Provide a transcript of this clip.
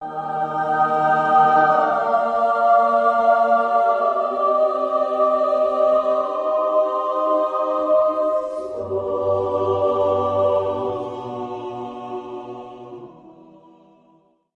Música